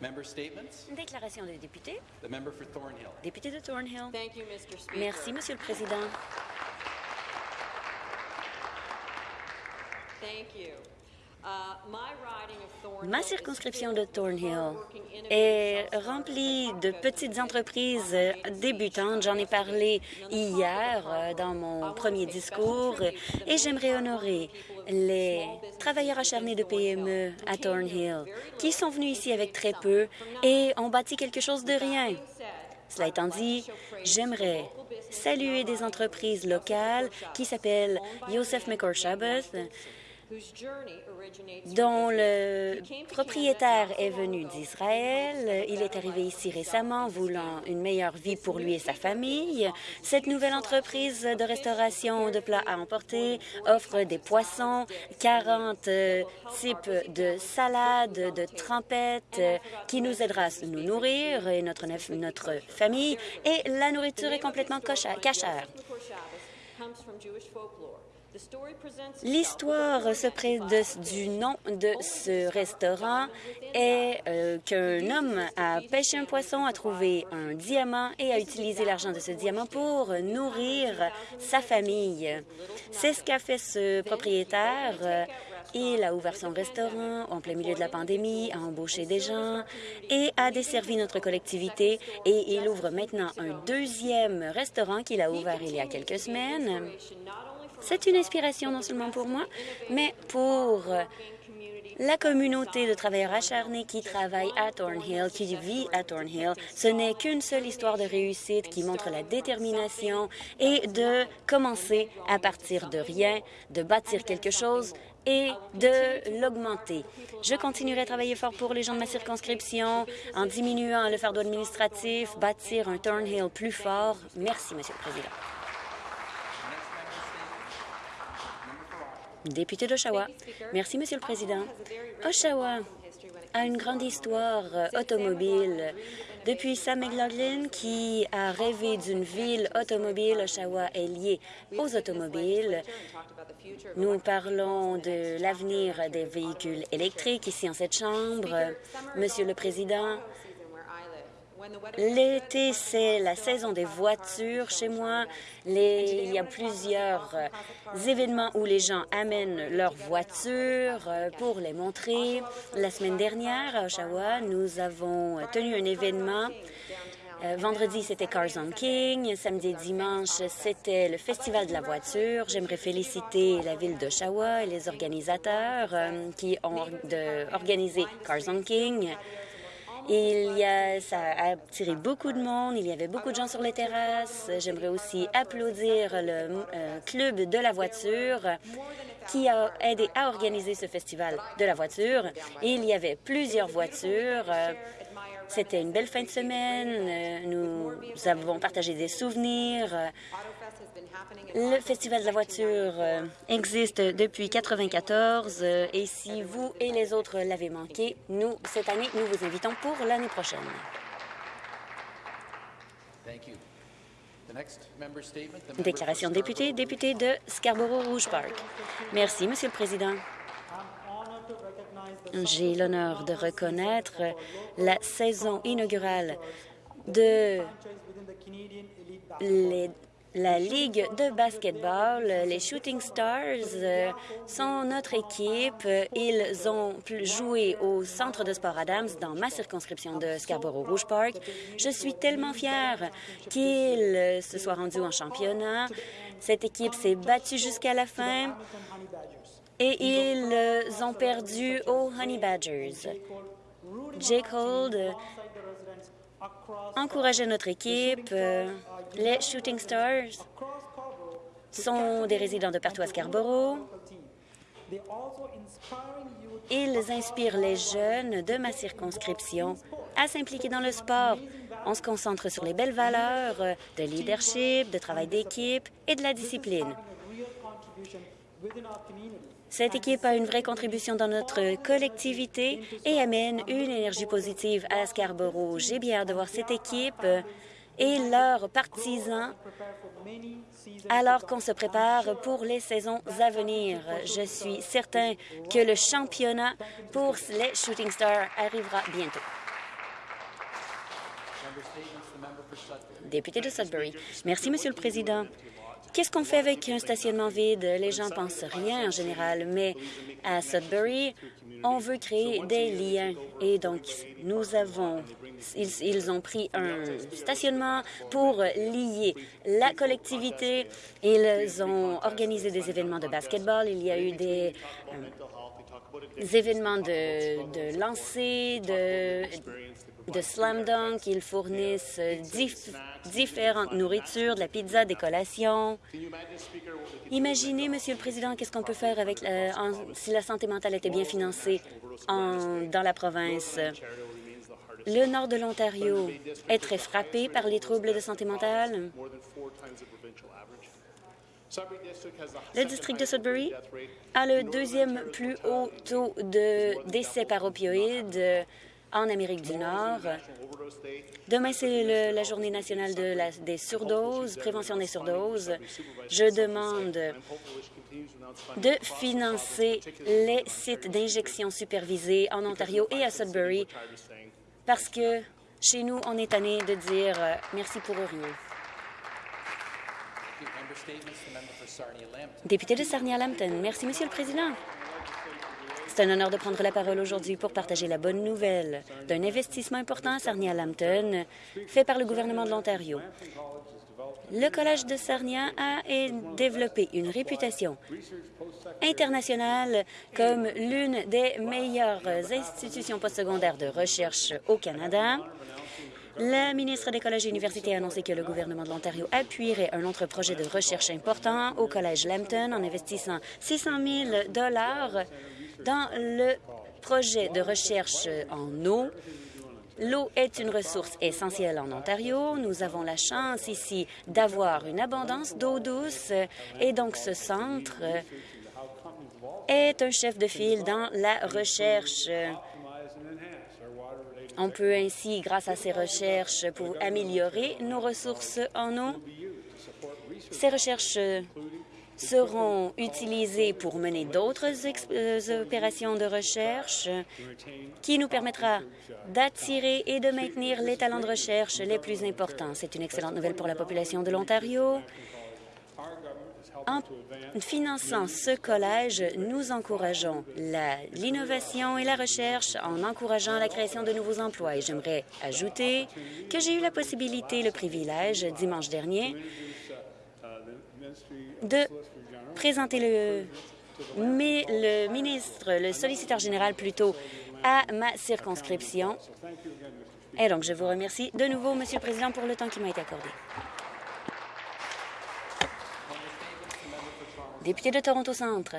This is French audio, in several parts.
Member statements? Déclaration des députés. The member for Thornhill. Député de Thornhill. Thank you, Mr. Speaker. Merci, Monsieur le Président. Thank you. Uh, my riding of Thornhill Ma is circonscription filled de with Thornhill est remplie de small petites businesses entreprises débutantes. J'en ai parlé yesterday. hier euh, dans mon premier discours et j'aimerais honorer les travailleurs acharnés de PME à Thornhill qui sont venus ici avec très peu et ont bâti quelque chose de rien. Cela étant dit, j'aimerais saluer des entreprises locales qui s'appellent Yosef Shabbat, dont le propriétaire est venu d'Israël. Il est arrivé ici récemment, voulant une meilleure vie pour lui et sa famille. Cette nouvelle entreprise de restauration de plats à emporter offre des poissons, 40 euh, types de salades, de trempettes, qui nous aidera à nous nourrir et notre, notre famille. Et la nourriture est complètement cachère. L'histoire du nom de ce restaurant est euh, qu'un homme a pêché un poisson, a trouvé un diamant et a utilisé l'argent de ce diamant pour nourrir sa famille. C'est ce qu'a fait ce propriétaire. Il a ouvert son restaurant en plein milieu de la pandémie, a embauché des gens et a desservi notre collectivité. Et il ouvre maintenant un deuxième restaurant qu'il a ouvert il y a quelques semaines. C'est une inspiration non seulement pour moi, mais pour la communauté de travailleurs acharnés qui travaillent à Thornhill, qui vit à Thornhill. Ce n'est qu'une seule histoire de réussite qui montre la détermination et de commencer à partir de rien, de bâtir quelque chose et de l'augmenter. Je continuerai à travailler fort pour les gens de ma circonscription en diminuant le fardeau administratif, bâtir un Thornhill plus fort. Merci, Monsieur le Président. Député d'Oshawa. Merci, Monsieur le Président. Oshawa a une grande histoire automobile. Depuis Sam McLaughlin, qui a rêvé d'une ville automobile, Oshawa est lié aux automobiles. Nous parlons de l'avenir des véhicules électriques ici en cette Chambre. Monsieur le Président, L'été, c'est la saison des voitures chez moi. Il y a plusieurs euh, événements où les gens amènent leurs voitures euh, pour les montrer. La semaine dernière, à Oshawa, nous avons tenu un événement. Euh, vendredi, c'était Cars on King. Samedi et dimanche, c'était le Festival de la voiture. J'aimerais féliciter la ville d'Oshawa et les organisateurs qui ont organisé Cars on King. Il y a, ça a attiré beaucoup de monde. Il y avait beaucoup de gens sur les terrasses. J'aimerais aussi applaudir le euh, club de la voiture qui a aidé à organiser ce festival de la voiture. Il y avait plusieurs voitures. C'était une belle fin de semaine. Euh, Nous avons partagé des souvenirs. Euh, Le Festival de la voiture euh, existe depuis 1994 et si vous et les autres l'avez manqué, nous, cette année, nous vous invitons pour l'année prochaine. Déclaration de député, député de Scarborough-Rouge Park. Merci, Monsieur le Président. J'ai l'honneur de reconnaître la saison inaugurale de la Ligue de basketball. Les Shooting Stars sont notre équipe. Ils ont joué au Centre de sport Adams dans ma circonscription de Scarborough-Rouge Park. Je suis tellement fière qu'ils se soient rendus en championnat. Cette équipe s'est battue jusqu'à la fin et ils ont perdu aux Honey Badgers. Jake Hold euh, encourageait notre équipe. Euh, Les Shooting Stars sont des résidents de partout à Scarborough. Ils inspirent les jeunes de ma circonscription à s'impliquer dans le sport. On se concentre sur les belles valeurs euh, de leadership, de travail d'équipe et de la discipline. Cette équipe a une vraie contribution dans notre collectivité et amène une énergie positive à Scarborough. J'ai bien hâte de voir cette équipe et leurs partisans alors qu'on se prépare pour les saisons à venir. Je suis certain que le championnat pour les Shooting Stars arrivera bientôt. Député de Sudbury. Merci, Monsieur le Président. Qu'est-ce qu'on fait avec un stationnement vide? Les gens pensent rien en général, mais à Sudbury, on veut créer des liens. Et donc, nous avons, ils, ont pris un stationnement pour lier la collectivité. Ils ont organisé des événements de basketball. Il y a eu des, euh, événements de, de lancer, de, de slam dunk. Ils fournissent dif- différentes nourritures, de la pizza, des collations. Imaginez, Monsieur le Président, qu'est-ce qu'on peut faire avec en- si la santé mentale était bien financée en- dans la province? Le nord de l'Ontario est très frappé par les troubles de santé mentale. Le district de Sudbury a le deuxième plus haut taux de décès par opioïdes en Amérique du Nord. Demain, c'est la journée nationale des surdoses, prévention des surdoses. Je demande de financer les sites d'injection supervisés en Ontario et à Sudbury parce que chez nous, on est tanné de dire merci pour rien. Member statements, the member for Sarnia-Lambton. Député de Sarnia-Lambton. Merci, Monsieur le Président. C'est un honneur de prendre la parole aujourd'hui pour partager la bonne nouvelle d'un investissement important à Sarnia-Lambton fait par le gouvernement de l'Ontario. Le Collège de Sarnia a développé une réputation internationale comme l'une des meilleures institutions postsecondaires de recherche au Canada. La ministre des Collèges et Universités a annoncé que le gouvernement de l'Ontario appuierait un autre projet de recherche important au Collège Lambton en investissant 600 000 dollars dans le projet de recherche en eau. L'eau est une ressource essentielle en Ontario. Nous avons la chance ici d'avoir une abondance d'eau douce et donc ce centre est un chef de file dans la recherche. On peut ainsi, grâce à ces recherches, pour améliorer nos ressources en eau. Ces recherches seront utilisées pour mener d'autres euh, opérations de recherche qui nous permettra d'attirer et de maintenir les talents de recherche les plus importants. C'est une excellente nouvelle pour la population de l'Ontario. En finançant ce collège, nous encourageons l'innovation et la recherche en encourageant la création de nouveaux emplois. Et j'aimerais ajouter que j'ai eu la possibilité, le privilège, dimanche dernier, de présenter le, le ministre, le solliciteur général plutôt, à ma circonscription. Et donc, je vous remercie de nouveau, Monsieur le Président, pour le temps qui m'a été accordé. Député de Toronto Centre.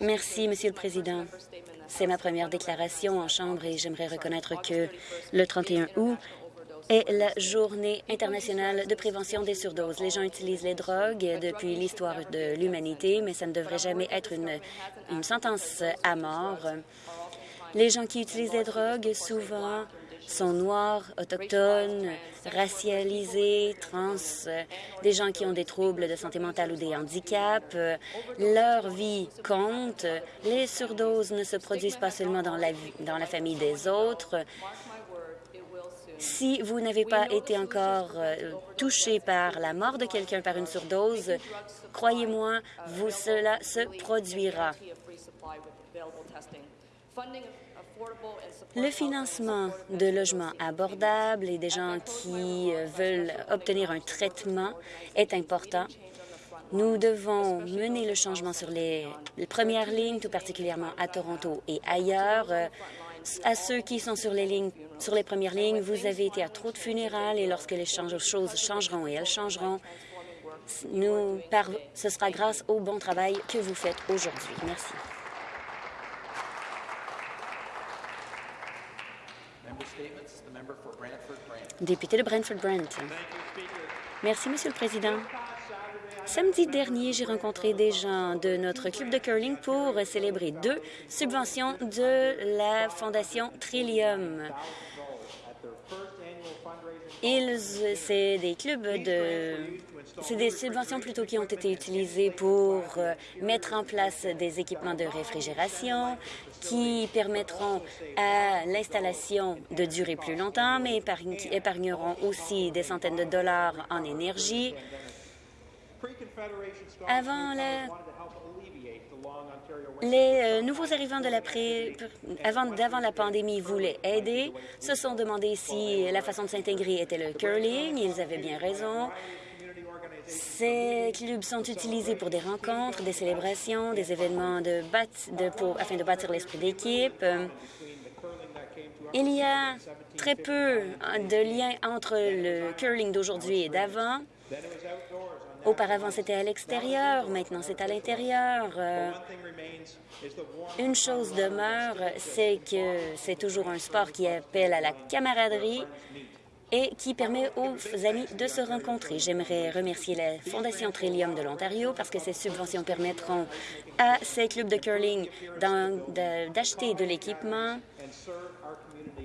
Merci, Monsieur le Président. C'est ma première déclaration en Chambre et j'aimerais reconnaître que le 31 août est la journée internationale de prévention des surdoses. Les gens utilisent les drogues depuis l'histoire de l'humanité, mais ça ne devrait jamais être une, une sentence à mort. Les gens qui utilisent les drogues, souvent, sont noirs, autochtones, racialisés, trans, euh, des gens qui ont des troubles de santé mentale ou des handicaps. Euh, Leur vie compte. Les surdoses ne se produisent pas seulement dans la, dans la famille des autres. Si vous n'avez pas été encore euh, touché par la mort de quelqu'un par une surdose, croyez-moi, cela se produira. Le financement de logements abordables et des gens qui euh, veulent obtenir un traitement est important. Nous devons mener le changement sur les, les premières lignes, tout particulièrement à Toronto et ailleurs. Euh, À ceux qui sont sur les lignes, sur les premières lignes, vous avez été à trop de funérailles et lorsque les choses changeront et elles changeront, nous, par, ce sera grâce au bon travail que vous faites aujourd'hui. Merci. Member statements, the member for Brantford-Brant. Député de Brentford-Brent. Merci, Monsieur le Président. Samedi dernier, j'ai rencontré des gens de notre club de curling pour célébrer deux subventions de la Fondation Trillium. Ils, c'est des clubs de, c'est des subventions plutôt qui ont été utilisées pour euh, mettre en place des équipements de réfrigération qui permettront à l'installation de durer plus longtemps, mais épargneront aussi des centaines de dollars en énergie. Avant la les euh, nouveaux arrivants de la pré... avant d'avant la pandémie voulaient aider, se sont demandé si la façon de s'intégrer était le curling. Ils avaient bien raison. Ces clubs sont utilisés pour des rencontres, des célébrations, des événements de de- pour- afin de bâtir l'esprit d'équipe. Il y a très peu de liens entre le curling d'aujourd'hui et d'avant. Auparavant, c'était à l'extérieur, maintenant c'est à l'intérieur. Euh, Une chose demeure, c'est que c'est toujours un sport qui appelle à la camaraderie et qui permet aux amis de se rencontrer. J'aimerais remercier la Fondation Trillium de l'Ontario parce que ces subventions permettront à ces clubs de curling d'acheter de l'équipement,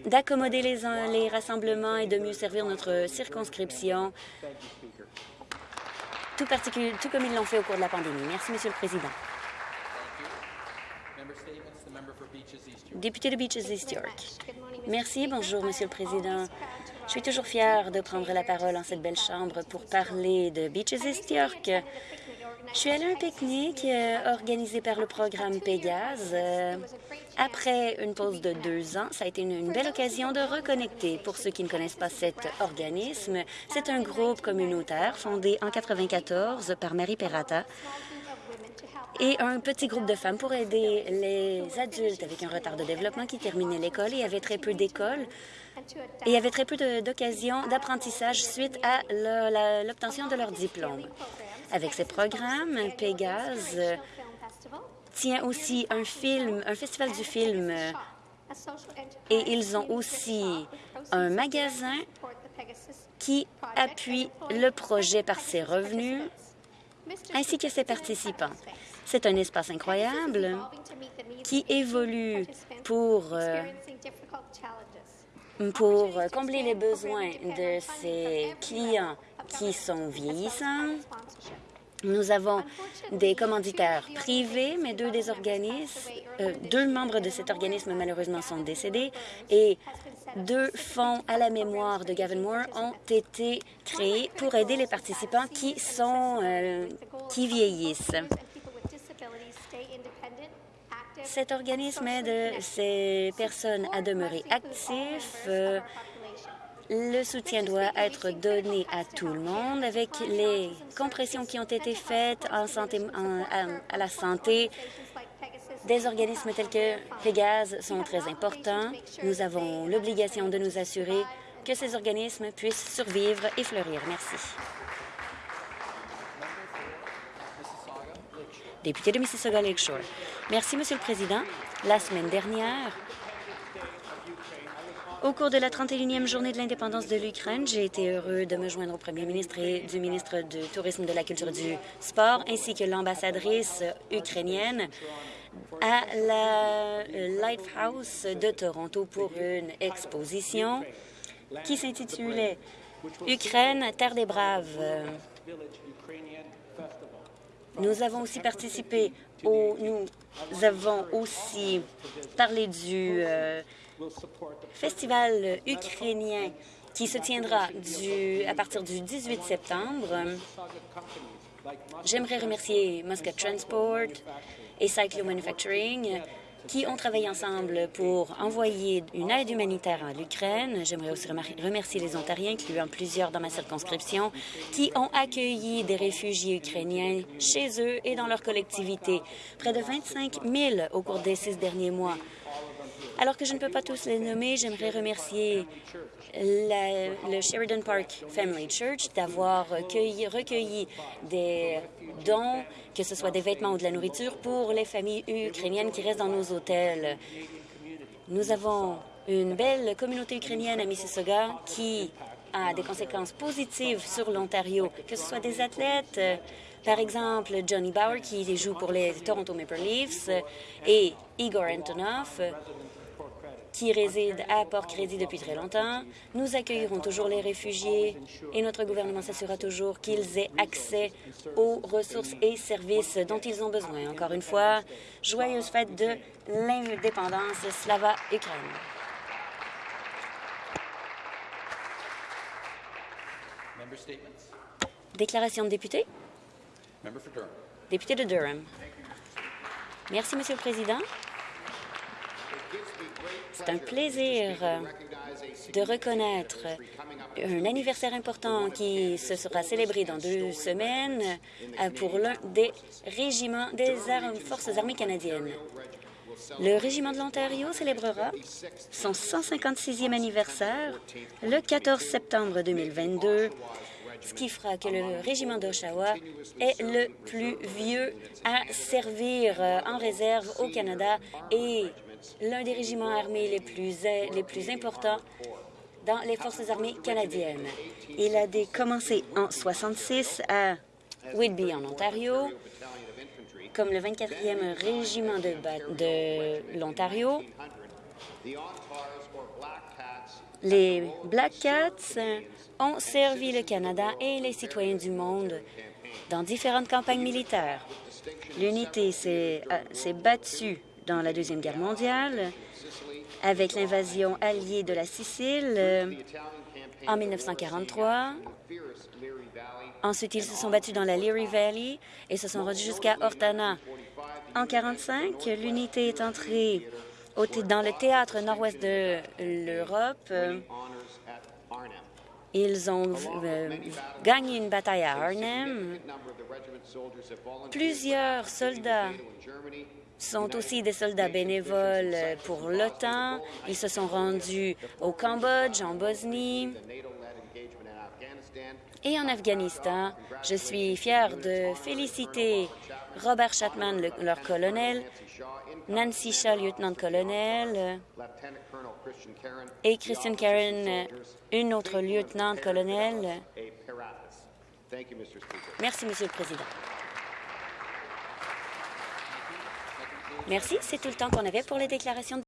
d'accommoder les, les rassemblements et de mieux servir notre circonscription, tout, tout comme ils l'ont fait au cours de la pandémie. Merci, Monsieur le Président. Député de Beaches East York. Merci, bonjour, Monsieur le Président. Je suis toujours fière de prendre la parole en cette belle chambre pour parler de Beaches East York. Je suis allée à un pique-nique euh, organisé par le programme Pégase. Euh, après une pause de deux ans, ça a été une, belle occasion de reconnecter. Pour ceux qui ne connaissent pas cet organisme, c'est un groupe communautaire fondé en 94 par Marie Perrata et un petit groupe de femmes pour aider les adultes avec un retard de développement qui terminaient l'école et avaient très peu d'écoles et avaient très peu d'occasions d'apprentissage suite à l'obtention de leur diplôme. Avec ces programmes, Pégase tient aussi un film, un festival du film et ils ont aussi un magasin qui appuie le projet par ses revenus ainsi que ses participants. C'est un espace incroyable qui évolue pour, euh, pour combler les besoins de ses clients qui sont vieillissants. Nous avons des commanditaires privés, mais deux des organismes, euh, deux membres de cet organisme malheureusement sont décédés et deux fonds à la mémoire de Gavin Moore ont été créés pour aider les participants qui sont euh, qui vieillissent. Cet organisme aide ces personnes à demeurer actifs. Le soutien doit être donné à tout le monde avec les compressions qui ont été faites à la santé. Des organismes tels que Pégase sont très importants. Nous avons l'obligation de nous assurer que ces organismes puissent survivre et fleurir. Merci. Député de Mississauga Lakeshore. Merci, Monsieur le Président. La semaine dernière, au cours de la 31e journée de l'indépendance de l'Ukraine, j'ai été heureux de me joindre au premier ministre et du ministre du Tourisme, de la Culture et du Sport, ainsi que l'ambassadrice ukrainienne à la euh, Lighthouse de Toronto pour une exposition qui s'intitulait Ukraine, Terre des Braves. Nous avons aussi participé au... Nous avons aussi parlé du euh, festival ukrainien qui se tiendra du, à partir du 18 septembre. J'aimerais remercier Muscat Transport et Cyclo Manufacturing qui ont travaillé ensemble pour envoyer une aide humanitaire à l'Ukraine. J'aimerais aussi remercier les Ontariens, incluant plusieurs dans ma circonscription, qui ont accueilli des réfugiés ukrainiens chez eux et dans leur collectivité. Près de 25 000 au cours des six derniers mois. Alors que je ne peux pas tous les nommer, j'aimerais remercier le Sheridan Park Family Church d'avoir recueilli, des dons, que ce soit des vêtements ou de la nourriture, pour les familles ukrainiennes qui restent dans nos hôtels. Nous avons une belle communauté ukrainienne à Mississauga qui a des conséquences positives sur l'Ontario, que ce soit des athlètes, par exemple Johnny Bauer qui joue pour les Toronto Maple Leafs et Igor Antonov, qui résident à Port-Crédit depuis très longtemps. Nous accueillerons toujours les réfugiés et notre gouvernement s'assurera toujours qu'ils aient accès aux ressources et services dont ils ont besoin. Encore une fois, joyeuse fête de l'indépendance Slava Ukraine. Member statements. Déclaration de député. Député de Durham. Merci, Monsieur le Président. C'est un plaisir de reconnaître un anniversaire important qui se sera célébré dans deux semaines pour l'un des régiments des Forces armées canadiennes. Le Régiment de l'Ontario célébrera son 156e anniversaire le 14 septembre 2022, ce qui fera que le Régiment d'Oshawa est le plus vieux à servir en réserve au Canada et l'un des régiments armés les plus, euh, les plus importants dans les Forces armées canadiennes. Il a commencé en 66 à Whitby, en Ontario, comme le 24e régiment de, l'Ontario. Les Black Cats ont servi le Canada et les citoyens du monde dans différentes campagnes militaires. L'unité s'est euh, s'est battue dans la Deuxième Guerre mondiale avec l'invasion alliée de la Sicile euh, en 1943. Ensuite, ils se sont battus dans la Leary Valley et se sont rendus jusqu'à Ortana. En 1945, l'unité est entrée dans le théâtre nord-ouest de l'Europe. Ils ont euh, gagné une bataille à Arnhem. Plusieurs soldats sont aussi des soldats bénévoles pour l'OTAN. Ils se sont rendus au Cambodge, en Bosnie et en Afghanistan. Je suis fière de féliciter Robert Chatman, le- leur colonel, Nancy Shaw, lieutenant-colonel, et Christian Karen, une autre lieutenant-colonel. Merci, Monsieur le Président. Merci, c'est tout le temps qu'on avait pour les déclarations